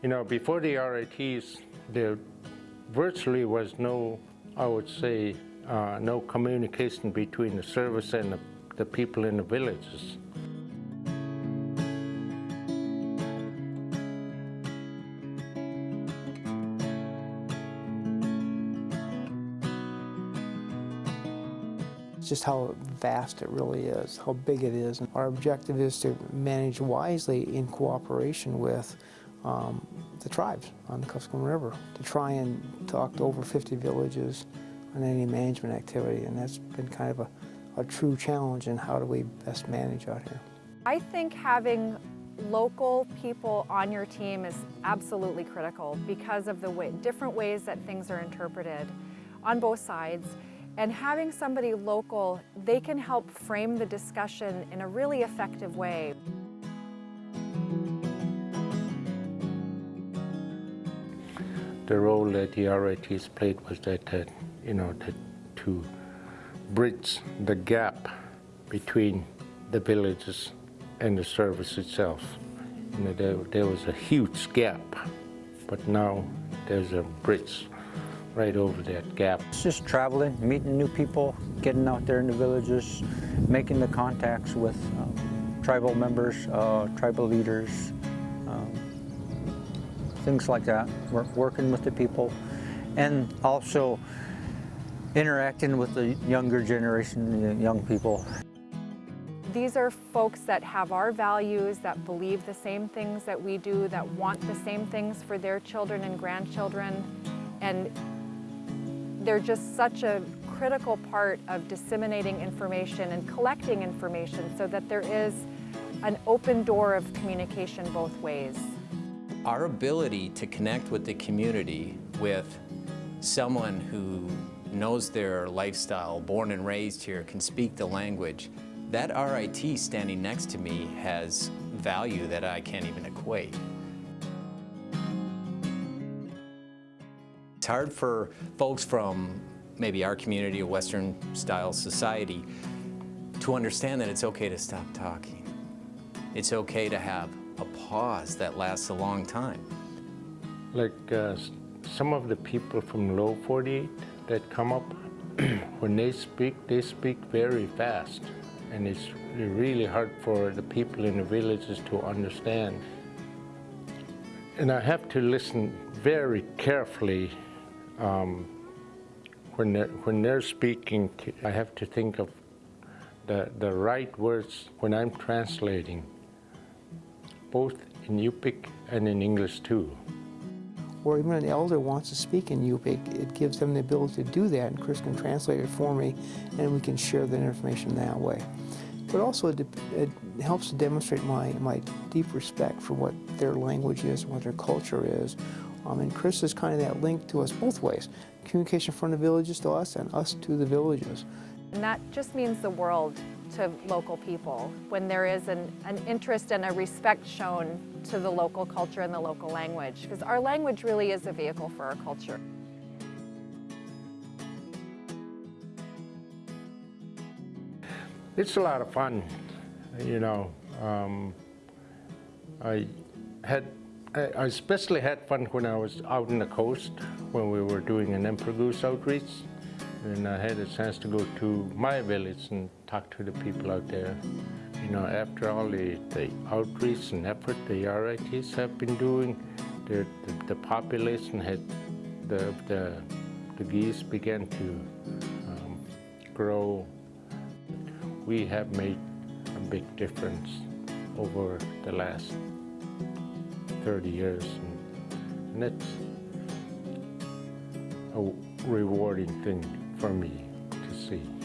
You know, before the RITs, there virtually was no, I would say, uh, no communication between the service and the, the people in the villages. It's just how vast it really is, how big it is. Our objective is to manage wisely in cooperation with um, the tribes on the Kuskokwim River, to try and talk to over 50 villages on any management activity, and that's been kind of a, a true challenge in how do we best manage out here. I think having local people on your team is absolutely critical because of the way, different ways that things are interpreted on both sides. And having somebody local, they can help frame the discussion in a really effective way. The role that the RITs played was that, you know, to, bridge the gap between the villages and the service itself. You know, there, there was a huge gap, but now there's a bridge right over that gap. It's just traveling, meeting new people, getting out there in the villages, making the contacts with um, tribal members, uh, tribal leaders, things like that, working with the people, and also interacting with the younger generation, the young people. These are folks that have our values, that believe the same things that we do, that want the same things for their children and grandchildren. And they're just such a critical part of disseminating information and collecting information so that there is an open door of communication both ways. Our ability to connect with the community with someone who knows their lifestyle, born and raised here, can speak the language, that RIT standing next to me has value that I can't even equate. It's hard for folks from maybe our community, a Western style society, to understand that it's okay to stop talking. It's okay to have a pause that lasts a long time. Like uh, some of the people from low 48 that come up, when they speak, they speak very fast. And it's really hard for the people in the villages to understand. And I have to listen very carefully um, when, they're, when they're speaking, I have to think of the, the right words when I'm translating, both in Yupik and in English too. Or even an elder wants to speak in Yupik, it gives them the ability to do that, and Chris can translate it for me, and we can share that information that way. But also it, it helps to demonstrate my, my deep respect for what their language is, what their culture is, um, and Chris is kind of that link to us both ways. Communication from the villages to us and us to the villages. And that just means the world to local people when there is an, an interest and a respect shown to the local culture and the local language. Because our language really is a vehicle for our culture. It's a lot of fun, you know. Um, I had I especially had fun when I was out on the coast when we were doing an Emperor Goose outreach. And I had a chance to go to my village and talk to the people out there. You know, after all the, the outreach and effort the RITs have been doing, the, the, the population had, the, the, the geese began to um, grow. We have made a big difference over the last 30 years. And, and that's a rewarding thing for me to see.